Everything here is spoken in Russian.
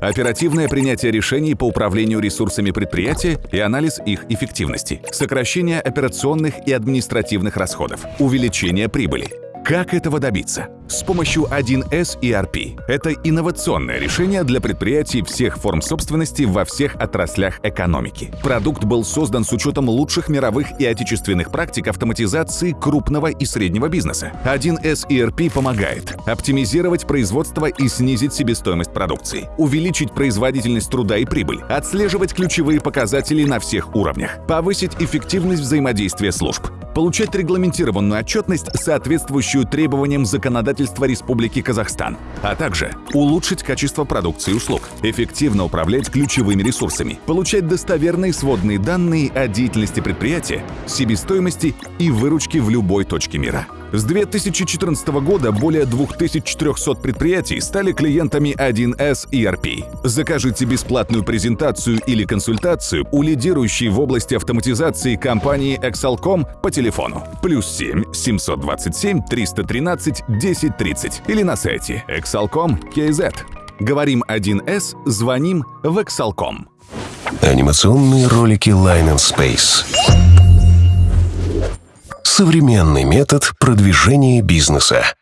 оперативное принятие решений по управлению ресурсами предприятия и анализ их эффективности, сокращение операционных и административных расходов, увеличение прибыли. Как этого добиться? С помощью 1С ERP. Это инновационное решение для предприятий всех форм собственности во всех отраслях экономики. Продукт был создан с учетом лучших мировых и отечественных практик автоматизации крупного и среднего бизнеса. 1С ERP помогает оптимизировать производство и снизить себестоимость продукции, увеличить производительность труда и прибыль, отслеживать ключевые показатели на всех уровнях, повысить эффективность взаимодействия служб, получать регламентированную отчетность, соответствующую требованиям законодательства Республики Казахстан, а также улучшить качество продукции и услуг, эффективно управлять ключевыми ресурсами, получать достоверные сводные данные о деятельности предприятия, себестоимости и выручке в любой точке мира. С 2014 года более 2400 предприятий стали клиентами 1С ERP. Закажите бесплатную презентацию или консультацию у лидирующей в области автоматизации компании Excelcom по телефону плюс 7 727 313 1030 или на сайте excelcom KZ. Говорим 1С, звоним в Excelcom. Анимационные ролики Line and Space современный метод продвижения бизнеса.